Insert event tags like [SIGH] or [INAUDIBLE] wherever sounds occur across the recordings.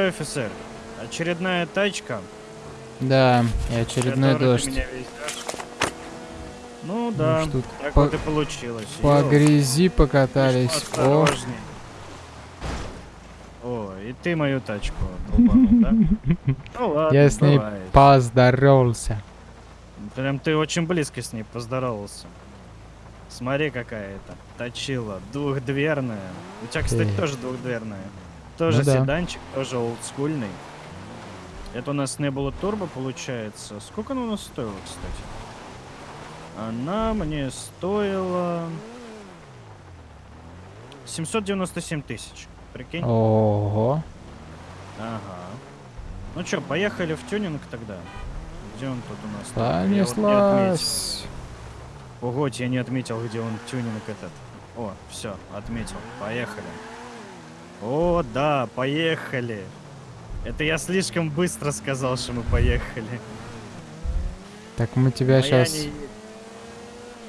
что, офицер, очередная тачка. Да, и очередной дождь. Ну да, что так по- вот и получилось. По Ёп, грязи покатались. О. О, и ты мою тачку долбанул, да? [LAUGHS] Ну ладно, я с ней бывает. поздоровался. Прям ты очень близко с ней поздоровался. Смотри, какая это. Точила. Двухдверная. У тебя, кстати, Эй. тоже двухдверная. Тоже Ну да. седанчик, тоже олдскульный. Это у нас не было турбо, получается. Сколько она у нас стоила, кстати? Она мне стоила... 797 тысяч. Прикинь? Ого. Ага. Ну чё, поехали в тюнинг тогда. Где он тут у нас? Я вот. Понеслась. Погодь, я не отметил, где он тюнинг этот. О, все, отметил. Поехали. О, да, поехали. Это я слишком быстро сказал, что мы поехали. Так мы тебя Но сейчас не...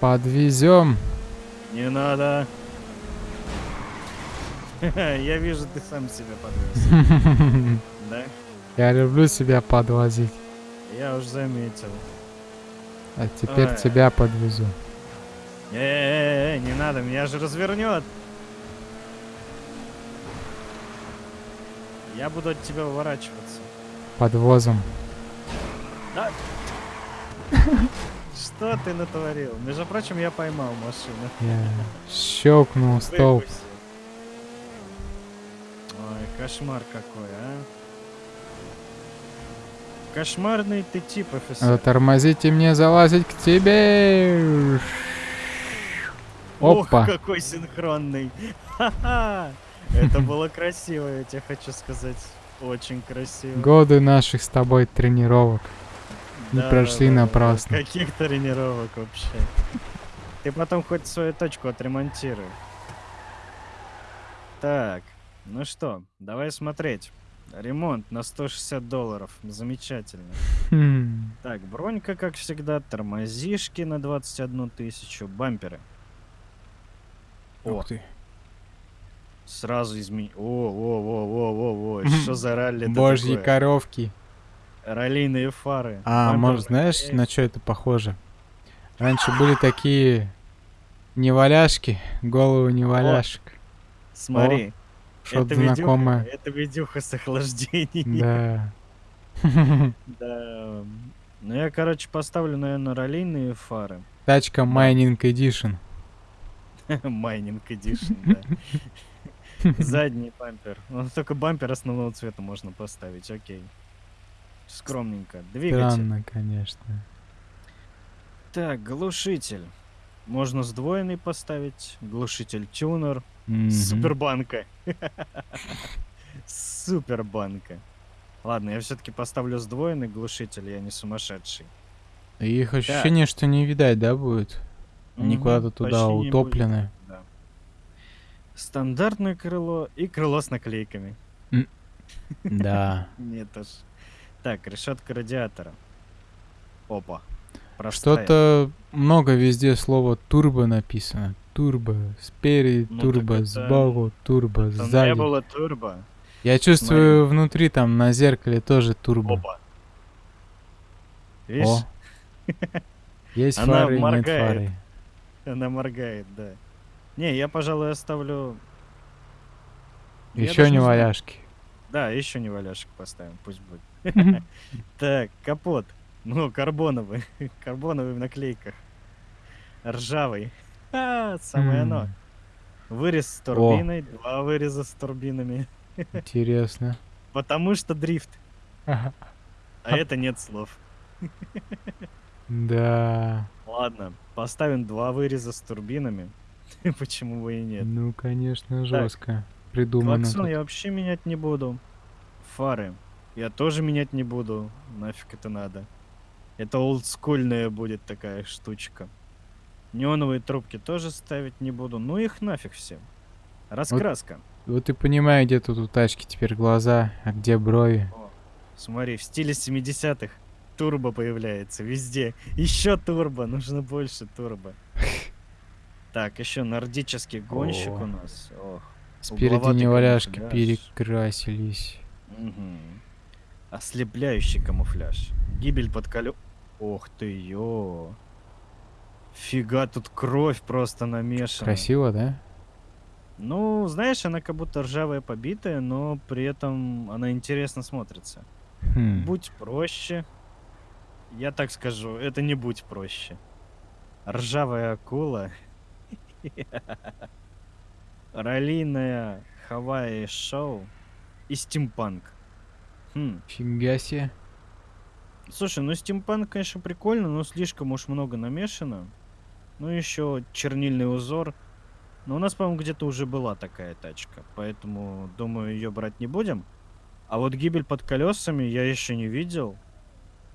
подвезем. не надо. [LAUGHS] Я вижу, ты сам себя подвез. [LAUGHS] Да? Я люблю себя подвозить. Я уж заметил. А теперь тебя подвезу. Э, не надо, меня же развернет. Я буду от тебя уворачиваться. Подвозом. [LAUGHS] Что ты натворил? Между прочим, я поймал машину. Я щелкнул столб. Выкуси. Ой, кошмар какой, а. Кошмарный ты тип, офицер. Затормозите мне залазить к тебе. Ох, Опа. какой синхронный. [LAUGHS] Ха-ха. Это было красиво, я тебе хочу сказать. Очень красиво. Годы наших с тобой тренировок не Да, прошли да, да, напрасно. Каких тренировок вообще? Ты потом хоть свою точку отремонтируй. Так, ну что, давай смотреть. Ремонт на 160 долларов. Замечательно. Хм. Так, бронька, как всегда, тормозишки на 21 тысячу, бамперы. О, ты. Сразу измени... О, о, о, о, о, о, что за ралли Божьи такое? коровки. Раллийные фары. А, Бампер может, знаешь, на что это похоже? Раньше были такие неваляшки, головы неваляшек. Смотри, Что-то это видюха, знакомое. это видюха с охлаждением. Да. [LAUGHS] Да. Ну я, короче, поставлю, наверное, раллийные фары. Тачка Mining Edition. [LAUGHS] Mining Edition, да. [LAUGHS] Задний бампер. Ну, только бампер основного цвета можно поставить, окей. Скромненько. Двигатель. Странно, конечно. Так, глушитель. Можно сдвоенный поставить. Глушитель тюнер. Супербанка. [LAUGHS] Супербанка. Ладно, я все-таки поставлю сдвоенный глушитель, я не сумасшедший. Их ощущение, что не видать, да, будет? Они Мгм, куда-то туда почти утоплены. Да. Стандартное крыло и крыло с наклейками. [LAUGHS] Да. Нет уж. Так, решетка радиатора. Опа. Что-то много везде слово турбо написано. Турбо спереди, Ну, турбо это- сбоку, турбо Там сзади. не было турбо. Я чувствую внутри там на зеркале тоже турбо. Опа. Видишь, О. Есть Она фары, нет моргает. фары. она моргает, да. Не, я, пожалуй, оставлю... Еще не знаю. валяшки. Да, еще не валяшек поставим, пусть будет. [LAUGHS] Так, капот. Ну, карбоновый. [LAUGHS] Карбоновый в наклейках. Ржавый. [LAUGHS] А, самое оно. Вырез с турбиной, два выреза с турбинами. Интересно. Потому что дрифт. А это нет слов. Да. Ладно, поставим два выреза с турбинами. [LAUGHS] Почему бы и нет? Ну, конечно, жестко. Придумано. Клаксон я вообще менять не буду. Фары я тоже менять не буду. Нафиг это надо. Это олдскульная будет такая штучка. Неоновые трубки тоже ставить не буду. Ну их нафиг все. Раскраска. Вот ты понимаешь, где тут у тачки теперь глаза, а где брови. О, смотри, в стиле 70-х турбо появляется везде. Еще турбо, нужно больше турбо. [LAUGHS] Так, еще нордический гонщик О. у нас. Ох, Спереди неваляшки перекрасились. Мгм. Ослепляющий камуфляж. Гибель под колё... Ох ты, ё. Фига, тут кровь просто намешана. Красиво, да? Ну, знаешь, она как будто ржавая побитая, но при этом она интересно смотрится. Хм. Будь проще. Я так скажу, это не будь проще. Ржавая акула. [LAUGHS] Раллийная Хавайи шоу и стимпанк. Хм. Фига себе. Слушай, ну стимпанк, конечно, прикольно, но слишком уж много намешано. Ну еще чернильный узор. Но у нас, по-моему, где-то уже была такая тачка, поэтому, думаю, ее брать не будем. А вот гибель под колесами я еще не видел.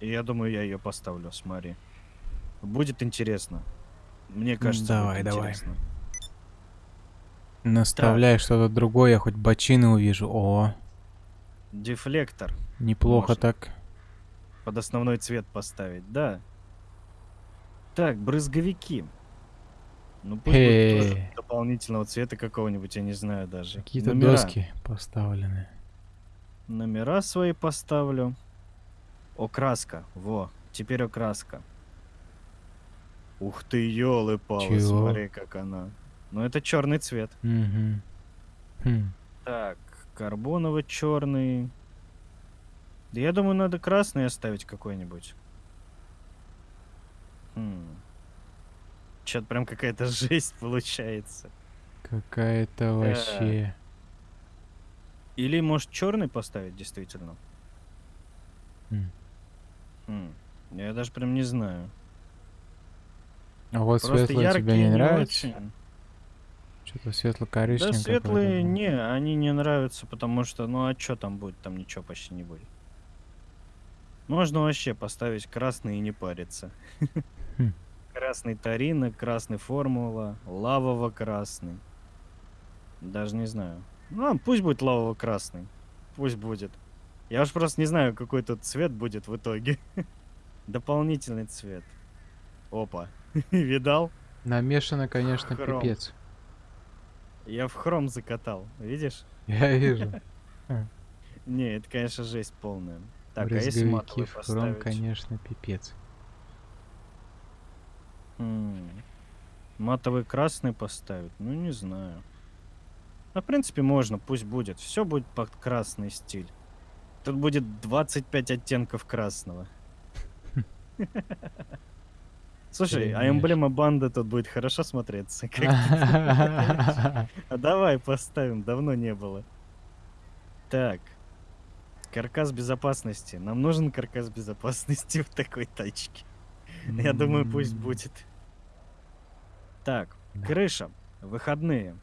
И я думаю, я ее поставлю, смотри. Будет интересно. Мне кажется, давай, давай. интересно. Наставляй что-то другое, я хоть бочины увижу. О, Дефлектор неплохо Можно. так. под основной цвет поставить, да. Так, брызговики. Ну пусть будет тоже дополнительного цвета какого-нибудь, я не знаю даже. Какие-то доски поставлены. Номера свои поставлю. Окраска. Во, теперь окраска. Ух ты, елы-палы, Чего? смотри, как она. Ну, это черный цвет. Мгм. Хм. Так, карбоново-черный. Да я думаю, надо красный оставить какой-нибудь. Хм. Чё-то прям какая-то [LAUGHS] жесть получается. Какая-то вообще. Или, может, черный поставить, действительно? М. Хм. Я даже прям не знаю. А вот Просто светлый тебе не не нравится? очень. Что-то Да светло-коричневое. светлые, не, они не нравятся, потому что, ну а чё там будет? Там ничего почти не будет. Можно вообще поставить красный и не париться. Хм. Красный Тарина, красный Формула, лавово-красный. Даже не знаю. Ну, а пусть будет лавово-красный. Пусть будет. Я уж просто не знаю, какой тут цвет будет в итоге. [LAUGHS] Дополнительный цвет. Опа. [LAUGHS] Видал? Намешано, конечно, Хром. пипец. Я в хром закатал. Видишь? Я вижу. [LAUGHS] Не, это, конечно, жесть полная. Так, а если матовый в хром, конечно, пипец. М, Матовый красный поставить? Ну, не знаю. А, в принципе, можно, пусть будет. Все будет под красный стиль. Тут будет 25 оттенков красного. [LAUGHS] Слушай, а эмблема банды тут будет хорошо смотреться. [LAUGHS] А [LAUGHS] давай поставим, давно не было. Так. Каркас безопасности. Нам нужен каркас безопасности [LAUGHS] в такой тачке. Я думаю, пусть будет. Так, крыша. Выходные.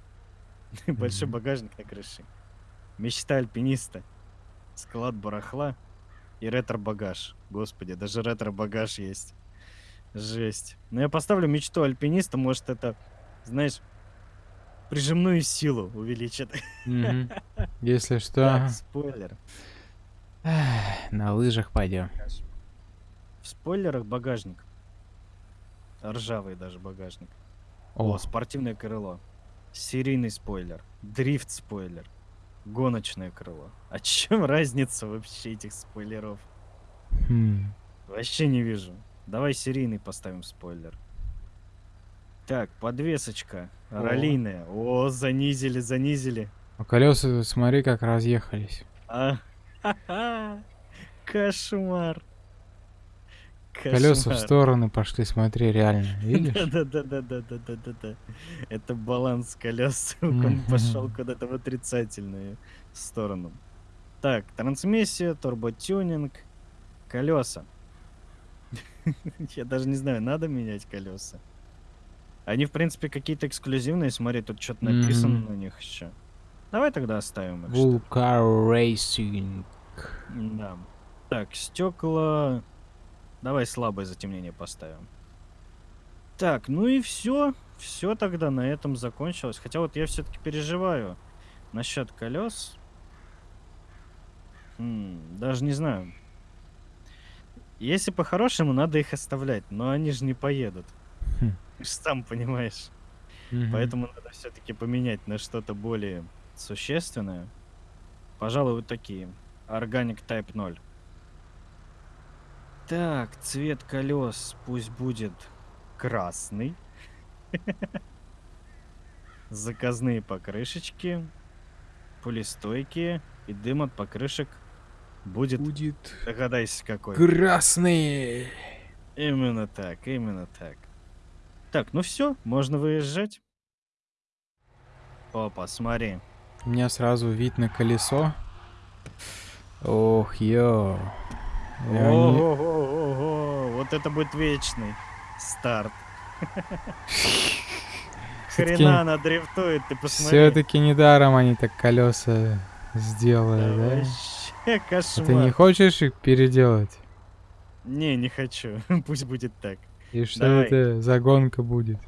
Большой багажник на крыше. Мечта альпиниста. Склад барахла и ретро-багаж. Господи, даже ретро-багаж есть. Жесть. Но я поставлю мечту альпиниста, может это, знаешь, прижимную силу увеличит. [LAUGHS] Если что, Так, спойлер. на лыжах пойдем. В спойлерах багажник. Ржавый даже багажник. О, О, спортивное крыло. Серийный спойлер. Дрифт спойлер. Гоночное крыло. А [LAUGHS] чем разница вообще этих спойлеров? хм. Вообще не вижу. Давай серийный поставим спойлер. Так, подвесочка. О. Ролейная. О, занизили, занизили. А колеса, смотри, как разъехались. А, ха-ха. Кошмар. Колеса в Кошмар. стороны пошли, смотри, реально. [LAUGHS] Видишь? Да-да-да-да-да-да-да-да. Это баланс колес. [LAUGHS] Он пошел куда-то в отрицательную сторону. Так, трансмиссия, турботюнинг, колеса. [LAUGHS] Я даже не знаю, надо менять колеса. Они, в принципе, какие-то эксклюзивные. Смотри, тут что-то написано на них еще. Давай тогда оставим их. Vulcar Racing. Да. Так, стекла. Давай слабое затемнение поставим. Так, ну и все. Все тогда на этом закончилось. Хотя вот я все-таки переживаю насчет колес. М, даже не знаю. Если по-хорошему, надо их оставлять, но они же не поедут. Хм. [LAUGHS] Ты Сам понимаешь. Поэтому надо все-таки поменять на что-то более существенное. Пожалуй, вот такие. Organic Type 0. Так, цвет колес пусть будет красный. [LAUGHS] Заказные покрышечки, пулестойкие и дым от покрышек будет, Будет догадайся какой. красный. Именно так, именно так. Так, ну все, можно выезжать. Опа, смотри. У меня сразу вид на колесо. Ох, йо. Я не- Ого-го-го, вот это будет вечный старт. [LAUGHS] Хрена она дрифтует, ты посмотри. Все-таки недаром они так колеса сделали, Да [LAUGHS] кошмар. ты не хочешь их переделать? Не, не хочу. [LAUGHS] Пусть будет так. И что Давай. это за гонка будет?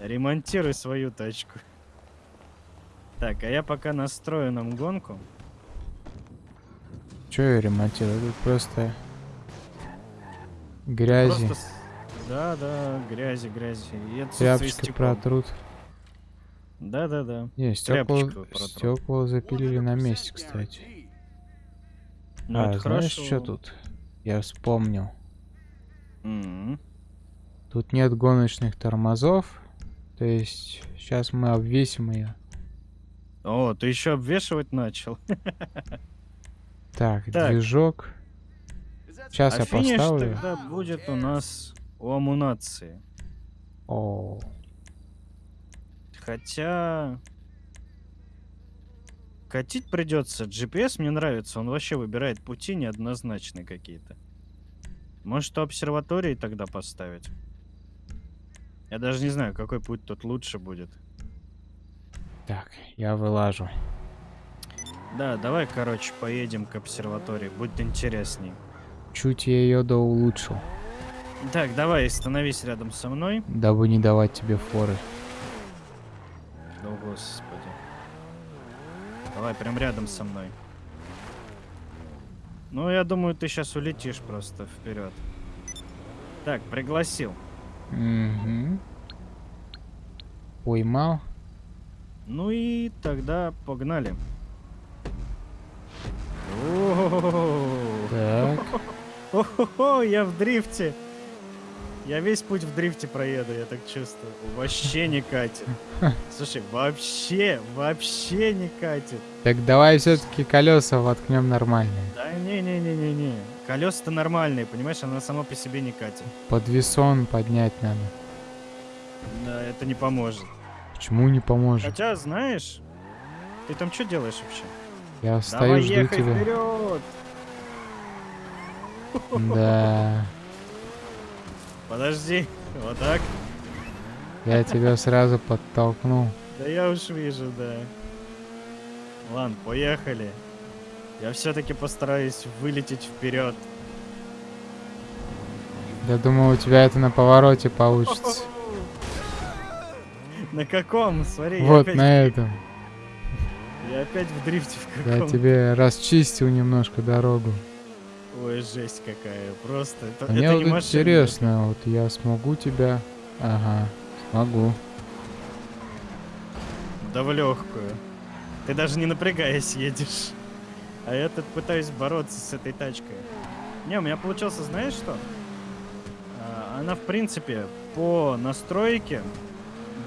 Ремонтируй свою тачку. Так, а я пока настрою нам гонку. Че я ремонтирую? Тут просто грязи. Просто... Да, да, грязи, грязи. И стекол. протрут. Да, да, да. Не, стекла, стекла запилили на месте, кстати. Ну, а, это знаешь, хорошо. что тут? Я вспомнил. М. Тут нет гоночных тормозов. То есть, сейчас мы обвесим ее. О, ты еще обвешивать начал. [LAUGHS] Так, Так. движок. Сейчас а я финиш поставлю. тогда будет у нас у амунации. О, Хотя... Катить придется. GPS мне нравится. Он вообще выбирает пути неоднозначные какие-то. Может, обсерватории тогда поставить? Я даже не знаю, какой путь тут лучше будет. так, я вылажу. Да, давай, короче, поедем к обсерватории. Будет интересней. Чуть я ее до улучшил, Так, давай, становись рядом со мной. дабы не давать тебе форы. О, господи. Давай, прям рядом со мной. Ну, я думаю, ты сейчас улетишь просто вперед. Так, пригласил. Угу. Поймал. Ну и тогда погнали. О-о-о-о. Так. О-хо-хо, я в дрифте. Я весь путь в дрифте проеду, я так чувствую. Вообще не катит. [LAUGHS] Слушай, вообще, вообще не катит. Так давай все-таки колеса воткнем нормальные. Да не-не-не-не-не. Колеса-то нормальные, понимаешь, она сама по себе не катит. Подвесон поднять надо. Да, это не поможет. Почему не поможет? Хотя, знаешь, ты там что делаешь вообще? Я стою, Давай жду ехай тебя. вперед! Да. [LAUGHS] Подожди, вот так. Я тебя сразу подтолкнул. Да я уж вижу, да. Ладно, поехали. Я все-таки постараюсь вылететь вперед. Я думал, у тебя это на повороте получится. [LAUGHS] На каком? Смотри, я, Вот опять, на этом. я опять в дрифте в Я каком. тебе расчистил немножко дорогу. Ой, жесть какая. Просто это, Мне это вот не машина. интересно, вот я смогу тебя... Ага, смогу. Да в легкую. Ты даже не напрягаясь едешь. А я тут пытаюсь бороться с этой тачкой. Не, у меня получился, знаешь что? А, Она, в принципе, по настройке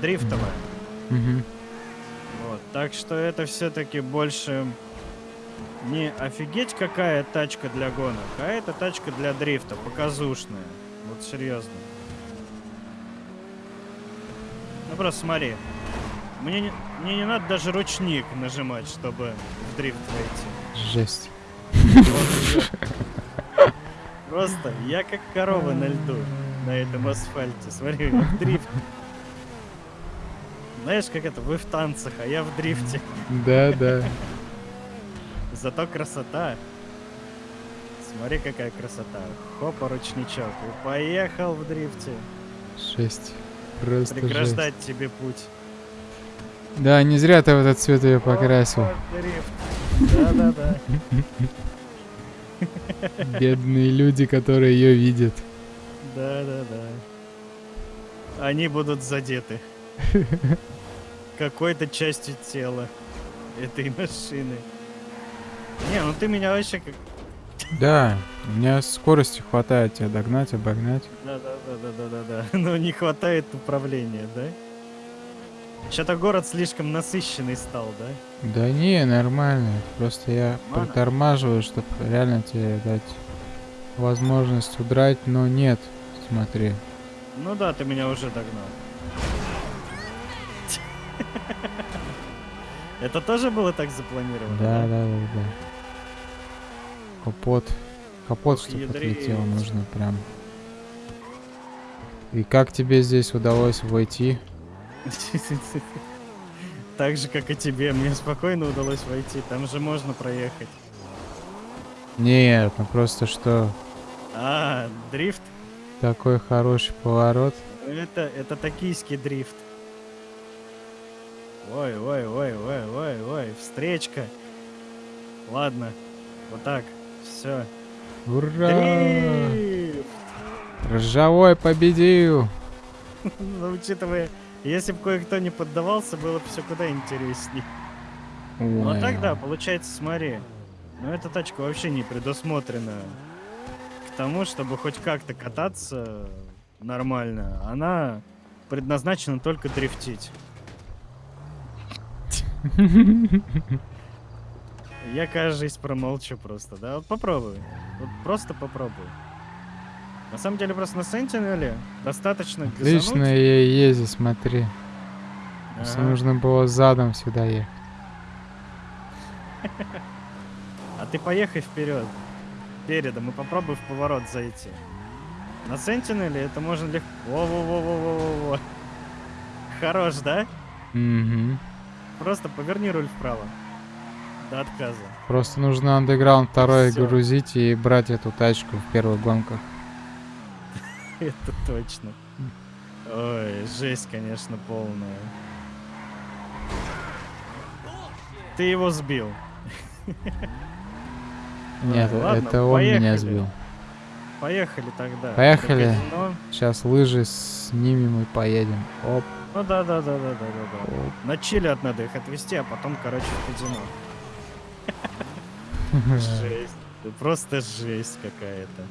дрифтовая. Мгм. Вот, так что это все-таки больше не офигеть какая тачка для гонок, а это тачка для дрифта, показушная. Вот серьезно. Ну просто смотри. Мне не, мне не надо даже ручник нажимать, чтобы в дрифт войти. Жесть. Вот. Просто я как корова на льду на этом асфальте. Смотри, в дрифт. Знаешь, как это, вы в танцах, а я в дрифте. Да, да. Зато красота. Смотри, какая красота. Хопа, ручничок. И поехал в дрифте. Жесть. Просто жесть. Преграждать тебе путь. Да, не зря ты в этот цвет ее покрасил. Да-да-да. [LAUGHS] Бедные люди, которые ее видят. Да-да-да. Они будут задеты. [LAUGHS] Какой-то частью тела этой машины. Не, ну ты меня вообще как... Да, у меня скорости хватает тебя догнать, обогнать. Да-да-да-да-да-да. [LAUGHS] Но не хватает управления, да? Что-то город слишком насыщенный стал, да? Да не, нормально. Просто я Нормально? притормаживаю, чтобы реально тебе дать возможность удрать, но нет. Смотри. Ну да, ты меня уже догнал. [LAUGHS] Это тоже было так запланировано? Да, да, да, да. Капот. Капот, чтобы отлетело, нужно прям. И как тебе здесь удалось войти? [LAUGHS] Так же, как и тебе. Мне спокойно удалось войти. Там же можно проехать. Нет, ну просто что А, дрифт? такой хороший поворот. Это, это токийский дрифт. Ой, ой, ой, ой, ой, ой, встречка. Ладно, вот так, все. Ура! Дрифт! Ржавой победил! [LAUGHS] Ну, учитывая, если бы кое-кто не поддавался, было бы все куда интересней. Ну, а Ой, так да, получается, смотри. Ну, эта тачка вообще не предусмотрена к тому, чтобы хоть как-то кататься нормально. Она предназначена только дрифтить. Я, кажется, промолчу просто, да? Вот попробуй. Вот просто попробуй. На самом деле, просто на Сентинеле достаточно Отлично газануть. я езжу, смотри. Ага. нужно было задом сюда ехать. А ты поехай вперед. Передом и попробуй в поворот зайти. На Сентинеле это можно легко... Во-во-во-во-во-во. Хорош, да? Угу. Просто поверни руль вправо. До отказа. Просто нужно андеграунд второй Всё. грузить и брать эту тачку в первых гонках. [LAUGHS] Это точно. Ой, жесть, конечно, полная. Ты его сбил. Нет, ладно, это он меня сбил. Поехали тогда. Поехали. Сейчас лыжи снимем и поедем. Оп, Ну да, да, да, да, да, да, да. оп. На чили от надо их отвезти, а потом, короче, в казино. [LAUGHS] Жесть. Просто жесть какая-то.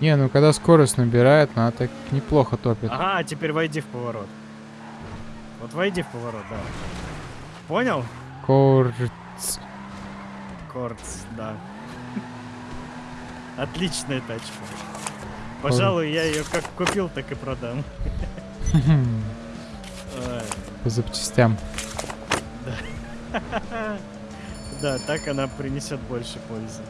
Не, ну когда скорость набирает, она так неплохо топит. Ага, а теперь войди в поворот. Вот войди в поворот, да. Понял? Корц. Корц, да. Отличная тачка. Пожалуй, я ее как купил, так и продам. По запчастям. Да. [LAUGHS] Так она принесет больше пользы.